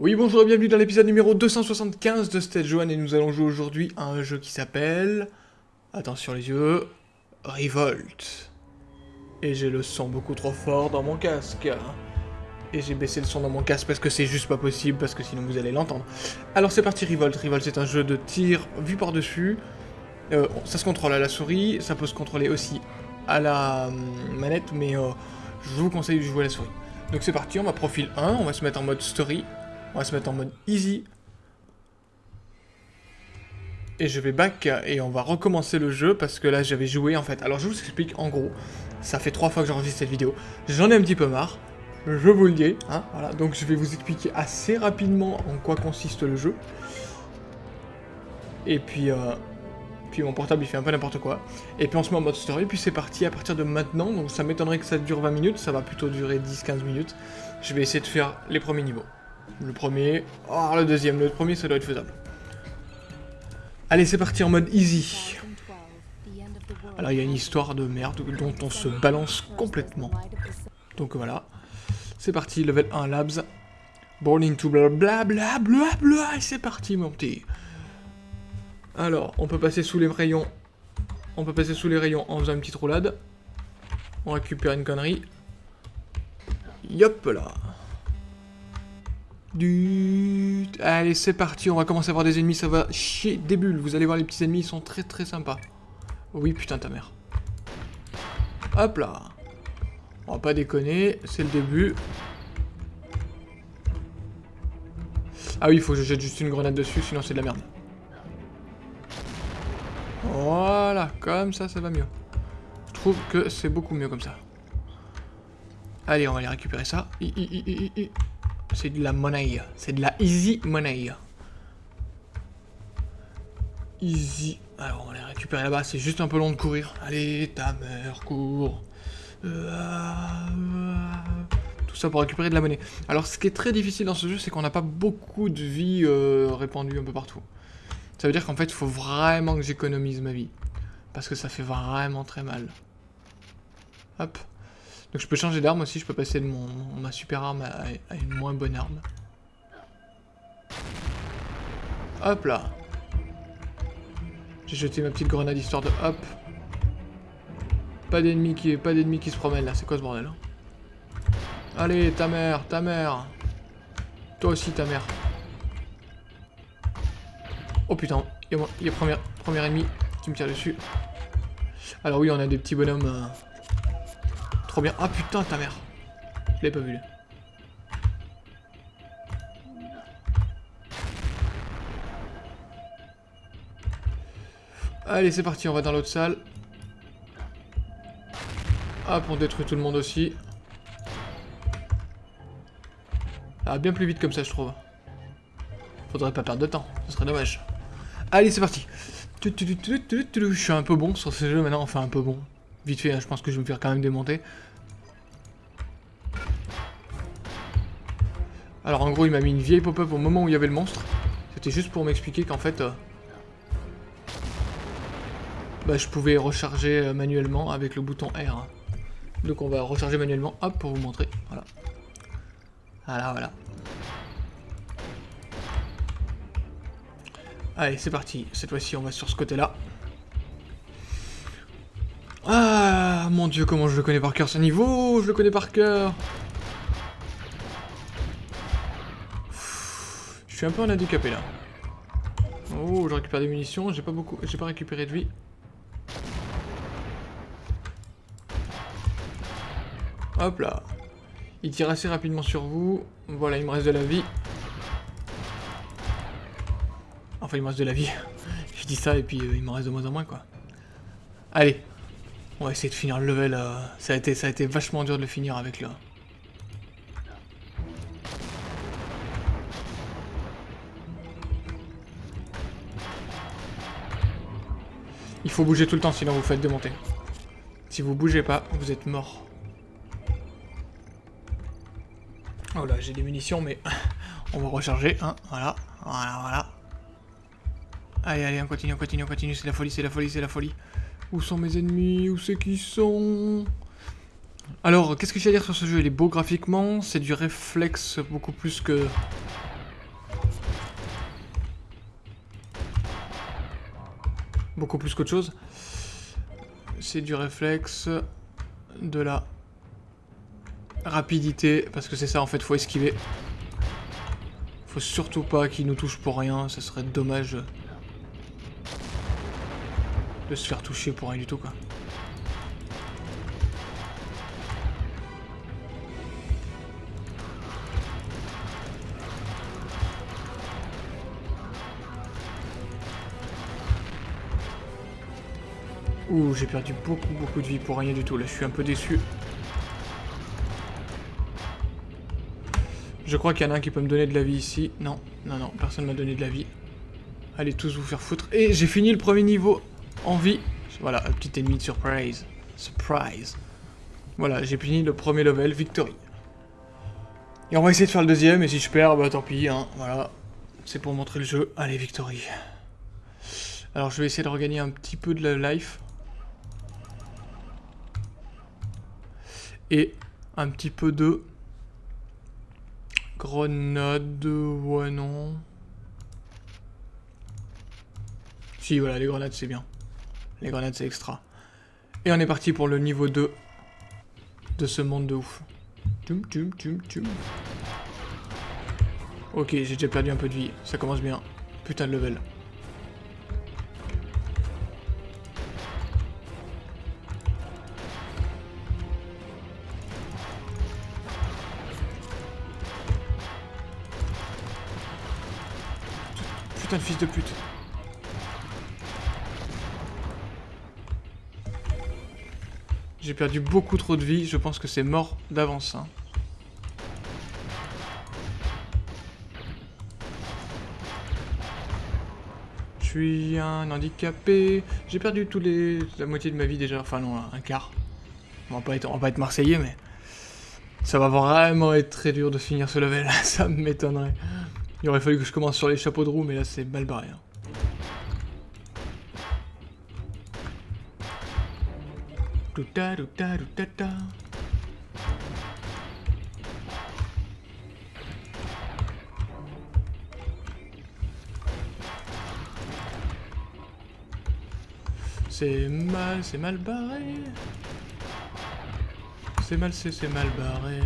Oui, bonjour et bienvenue dans l'épisode numéro 275 de Stage 1 et nous allons jouer aujourd'hui à un jeu qui s'appelle... Attention les yeux... Revolt. Et j'ai le son beaucoup trop fort dans mon casque. Et j'ai baissé le son dans mon casque parce que c'est juste pas possible, parce que sinon vous allez l'entendre. Alors c'est parti Revolt. Revolt c'est un jeu de tir vu par-dessus. Euh, ça se contrôle à la souris, ça peut se contrôler aussi à la hum, manette, mais euh, je vous conseille de jouer à la souris. Donc c'est parti, on va profil 1, on va se mettre en mode story. On va se mettre en mode easy. Et je vais back et on va recommencer le jeu parce que là j'avais joué en fait. Alors je vous explique en gros, ça fait trois fois que j'enregistre cette vidéo. J'en ai un petit peu marre, je vous le dis. Hein, voilà. Donc je vais vous expliquer assez rapidement en quoi consiste le jeu. Et puis, euh, puis mon portable il fait un peu n'importe quoi. Et puis on se met en mode story, puis c'est parti à partir de maintenant. Donc ça m'étonnerait que ça dure 20 minutes, ça va plutôt durer 10-15 minutes. Je vais essayer de faire les premiers niveaux. Le premier. Oh, le deuxième. Le premier, ça doit être faisable. Allez, c'est parti en mode easy. Alors, il y a une histoire de merde dont on se balance complètement. Donc voilà. C'est parti, level 1 labs. Born into bla bla bla bla bla. Et c'est parti, mon petit. Alors, on peut passer sous les rayons. On peut passer sous les rayons en faisant une petite roulade. On récupère une connerie. Yop là. Du... Allez, c'est parti, on va commencer à voir des ennemis, ça va chier des bulles. Vous allez voir, les petits ennemis, ils sont très très sympas. Oui, putain, ta mère. Hop là. On va pas déconner, c'est le début. Ah oui, il faut que je jette juste une grenade dessus, sinon c'est de la merde. Voilà, comme ça, ça va mieux. Je trouve que c'est beaucoup mieux comme ça. Allez, on va aller récupérer ça. C'est de la monnaie. C'est de la easy money. Easy. Alors, on va les récupérer là-bas. C'est juste un peu long de courir. Allez, ta mère, cours. Tout ça pour récupérer de la monnaie. Alors, ce qui est très difficile dans ce jeu, c'est qu'on n'a pas beaucoup de vie euh, répandue un peu partout. Ça veut dire qu'en fait, il faut vraiment que j'économise ma vie. Parce que ça fait vraiment très mal. Hop. Donc je peux changer d'arme aussi, je peux passer de mon, ma super arme à, une moins bonne arme. Hop là J'ai jeté ma petite grenade histoire de hop. Pas d'ennemis qui, qui se promènent là, c'est quoi ce bordel hein? Allez, ta mère, ta mère Toi aussi ta mère. Oh putain, il y a, premier, ennemi qui me tire dessus. Alors oui, on a des petits bonhommes... Euh, bien. Ah putain, ta mère. Je l'ai pas vu. Allez, c'est parti, on va dans l'autre salle. Hop, on détruit tout le monde aussi. Ah, bien plus vite comme ça, je trouve. Faudrait pas perdre de temps, ce serait dommage. Allez, c'est parti. Je suis un peu bon sur ce jeu maintenant, enfin un peu bon. Vite fait, hein, je pense que je vais me faire quand même démonter. Alors en gros, il m'a mis une vieille pop-up au moment où il y avait le monstre. C'était juste pour m'expliquer qu'en fait... Euh, bah, je pouvais recharger euh, manuellement avec le bouton R. Donc on va recharger manuellement, hop, pour vous montrer. Voilà. Voilà, voilà. Allez, c'est parti. Cette fois-ci, on va sur ce côté-là. Ah, mon dieu, comment je le connais par cœur ce niveau Je le connais par cœur Je suis un peu en handicapé là. Oh, je récupère des munitions, j'ai pas beaucoup, j'ai pas récupéré de vie. Hop là. Il tire assez rapidement sur vous. Voilà, il me reste de la vie. Enfin, il me reste de la vie. je dis ça et puis euh, il me reste de moins en moins quoi. Allez. On va essayer de finir le level. Euh, ça, a été, ça a été vachement dur de le finir avec le... Il faut bouger tout le temps, sinon vous faites démonter. Si vous bougez pas, vous êtes mort. Oh là, j'ai des munitions, mais on va recharger. Hein, voilà, voilà, voilà. Allez, allez, on continue, on continue, on continue. C'est la folie, c'est la folie, c'est la folie. Où sont mes ennemis? Où c'est qu'ils sont? Alors, qu'est-ce que j'ai à dire sur ce jeu? Il est beau graphiquement, c'est du réflexe beaucoup plus que... Beaucoup plus qu'autre chose. C'est du réflexe, de la rapidité, parce que c'est ça en fait, faut esquiver. Faut surtout pas qu'il nous touche pour rien, ça serait dommage de se faire toucher pour rien du tout quoi. Ouh, j'ai perdu beaucoup beaucoup de vie pour rien du tout, là je suis un peu déçu. Je crois qu'il y en a un qui peut me donner de la vie ici. Non, non, non, personne m'a donné de la vie. Allez tous vous faire foutre. Et j'ai fini le premier niveau en vie. Voilà, un petit ennemi de surprise. Surprise. Voilà, j'ai fini le premier level, victory. Et on va essayer de faire le deuxième, et si je perds, bah tant pis, hein, voilà. C'est pour montrer le jeu. Allez, victory. Alors je vais essayer de regagner un petit peu de la life. Et un petit peu de... Grenade, ouais non. Si voilà, les grenades c'est bien. Les grenades, c'est extra. Et on est parti pour le niveau 2 de ce monde de ouf. Ok, j'ai déjà perdu un peu de vie. Ça commence bien. Putain de level. Putain de fils de pute. J'ai perdu beaucoup trop de vie, je pense que c'est mort d'avance. Hein. Je suis un handicapé. J'ai perdu tous les... la moitié de ma vie déjà. Enfin non, un quart. On va pas être, on va être marseillais, mais... Ça va vraiment être très dur de finir ce level. Ça m'étonnerait. Il aurait fallu que je commence sur les chapeaux de roue, mais là c'est mal barré. Hein. C'est mal, c'est mal barré. C'est mal, c'est mal barré.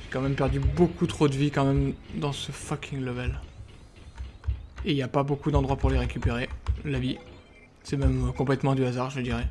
J'ai quand même perdu beaucoup trop de vie quand même dans ce fucking level. Et il n'y a pas beaucoup d'endroits pour les récupérer, la vie. C'est même complètement du hasard, je dirais.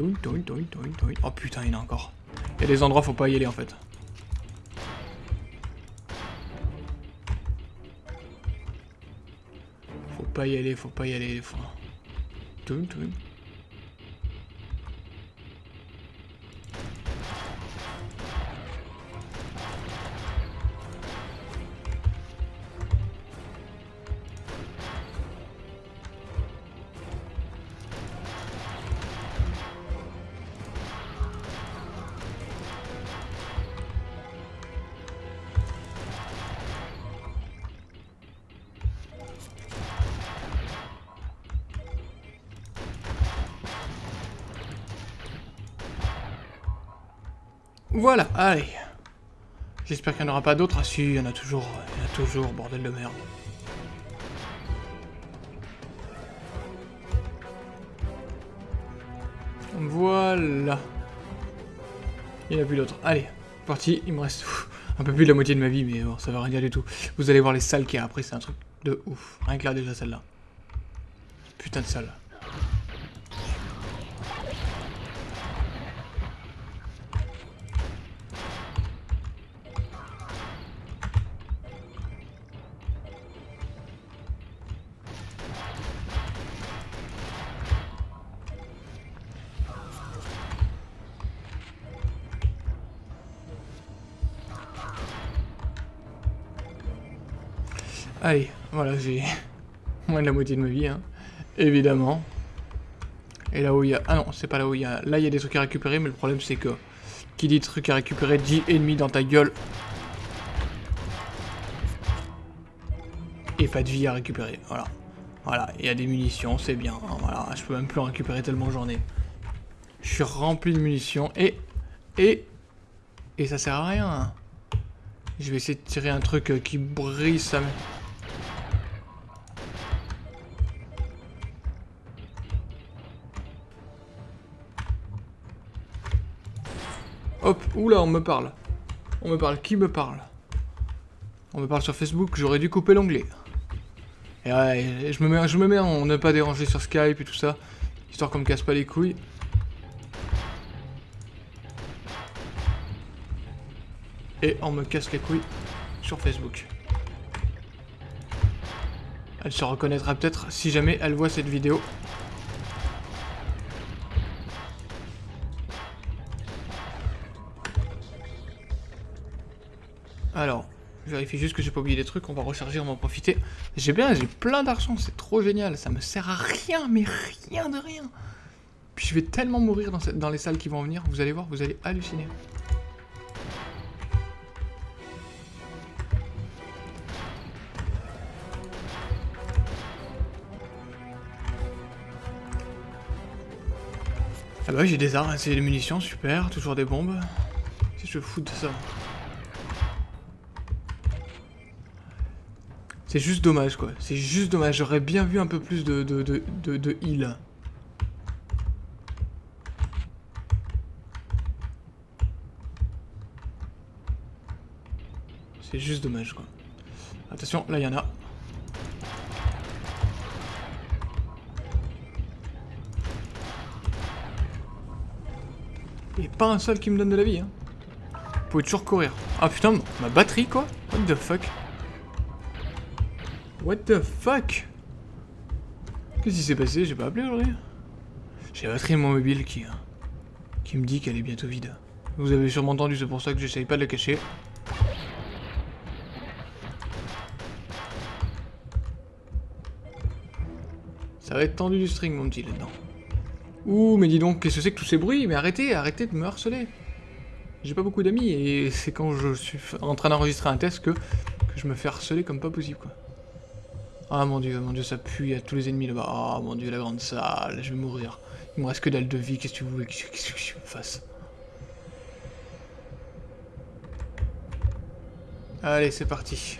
Oh putain, il y en a encore. Il y a des endroits, faut pas y aller en fait. Faut pas y aller, faut pas y aller. Faut... Voilà, allez. J'espère qu'il n'y en aura pas d'autres. Ah si, il y en a toujours, il y en a toujours, bordel de merde. Voilà. Il n'y en a plus d'autres. Allez, parti. Il me reste un peu plus de la moitié de ma vie, mais bon, ça va rien dire du tout. Vous allez voir les salles qu'il y a après, c'est un truc de ouf. Rien que là déjà celle-là. Putain de salle. Allez, voilà, j'ai moins de la moitié de ma vie, hein. évidemment. Et là où il y a... Ah non, c'est pas là où il y a... Là, il y a des trucs à récupérer, mais le problème, c'est que Qui dit truc à récupérer, dit ennemi dans ta gueule. Et pas de vie à récupérer, voilà. Voilà, il y a des munitions, c'est bien. Hein, voilà, je peux même plus en récupérer tellement j'en ai. Je suis rempli de munitions et... Et... Et ça sert à rien. Je vais essayer de tirer un truc euh, qui brille ça. Hop, oula, on me parle. On me parle, qui me parle? On me parle sur Facebook, j'aurais dû couper l'onglet. Et ouais, je me mets, je me mets en ne pas déranger sur Skype et tout ça, histoire qu'on me casse pas les couilles. Et on me casse les couilles sur Facebook. Elle se reconnaîtra peut-être si jamais elle voit cette vidéo. Alors, je vérifie juste que j'ai pas oublié des trucs, on va recharger, on va en profiter. J'ai bien, j'ai plein d'argent, c'est trop génial, ça me sert à rien, mais rien de rien. Puis je vais tellement mourir dans, les salles qui vont venir, vous allez voir, vous allez halluciner. Ah bah oui, j'ai des armes, c'est des munitions, super, toujours des bombes. Si je fous de ça? C'est juste dommage, quoi. C'est juste dommage. J'aurais bien vu un peu plus de, de, de, de, heal. C'est juste dommage, quoi. Attention, là, il y en a. Et pas un seul qui me donne de la vie, hein. Vous pouvez toujours courir. Ah putain, ma batterie, quoi What the fuck? What the fuck? Qu'est-ce qui s'est passé? J'ai pas appelé aujourd'hui J'ai la batterie de mon mobile qui, hein, qui me dit qu'elle est bientôt vide. Vous avez sûrement entendu, c'est pour ça que j'essaye pas de la cacher. Ça va être tendu du string, mon petit, là-dedans. Ouh, mais dis donc, qu'est-ce que c'est que tous ces bruits? Mais arrêtez, arrêtez de me harceler. J'ai pas beaucoup d'amis, et c'est quand je suis en train d'enregistrer un test que, que je me fais harceler comme pas possible, quoi. Ah mon dieu, mon dieu, ça pue, il y a tous les ennemis là-bas. Ah mon dieu, la grande salle, je vais mourir. Il me reste que dalle de vie, qu'est-ce que tu veux qu'est-ce que je me fasse? Allez, c'est parti.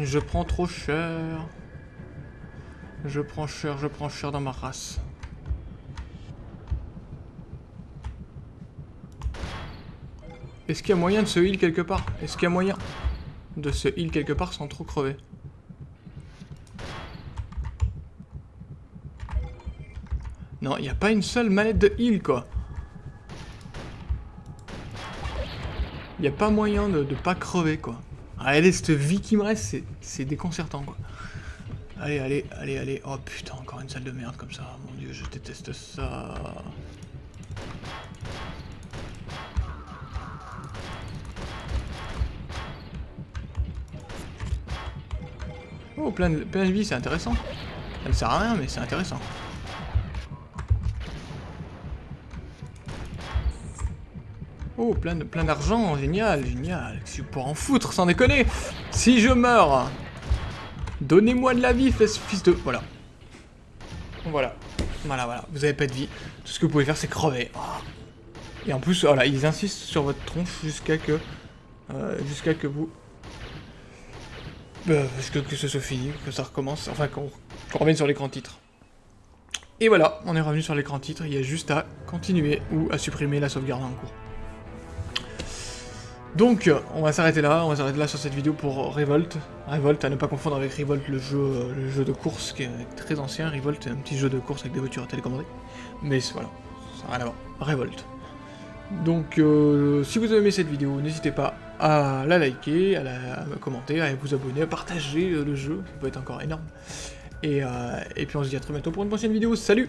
Je prends trop cher. Je prends cher, je prends cher dans ma race. Est-ce qu'il y a moyen de se heal quelque part? Est-ce qu'il y a moyen de se heal quelque part sans trop crever? Non, il n'y a pas une seule manette de heal, quoi. Il n'y a pas moyen de, de pas crever, quoi. Allez, cette vie qui me reste, c'est déconcertant, quoi. Allez, allez, allez, allez. Oh putain, encore une salle de merde comme ça. Mon dieu, je déteste ça. Oh, plein de, plein de vie, c'est intéressant. Ça ne sert à rien, mais c'est intéressant. Oh, plein d'argent, génial, génial. Je en foutre, sans déconner. Si je meurs, donnez-moi de la vie, fils de... Voilà. Voilà. Voilà, voilà. Vous avez pas de vie. Tout ce que vous pouvez faire, c'est crever. Et en plus, voilà, ils insistent sur votre tronche jusqu'à que... Euh, jusqu'à que vous... Euh, jusqu'à que ce soit fini, que ça recommence. Enfin, qu'on revienne sur l'écran titre. Et voilà, on est revenu sur l'écran titre. Il y a juste à continuer ou à supprimer la sauvegarde en cours. Donc, on va s'arrêter là, on va s'arrêter là sur cette vidéo pour Revolt. Revolt, à ne pas confondre avec Revolt, le jeu, le jeu de course qui est très ancien. Revolt est un petit jeu de course avec des voitures télécommandées. Mais voilà, ça n'a rien à voir. Revolt. Donc, euh, si vous avez aimé cette vidéo, n'hésitez pas à la liker, à, la, commenter, à vous abonner, à partager le jeu, ça peut être encore énorme. Et puis on se dit à très bientôt pour une prochaine vidéo, salut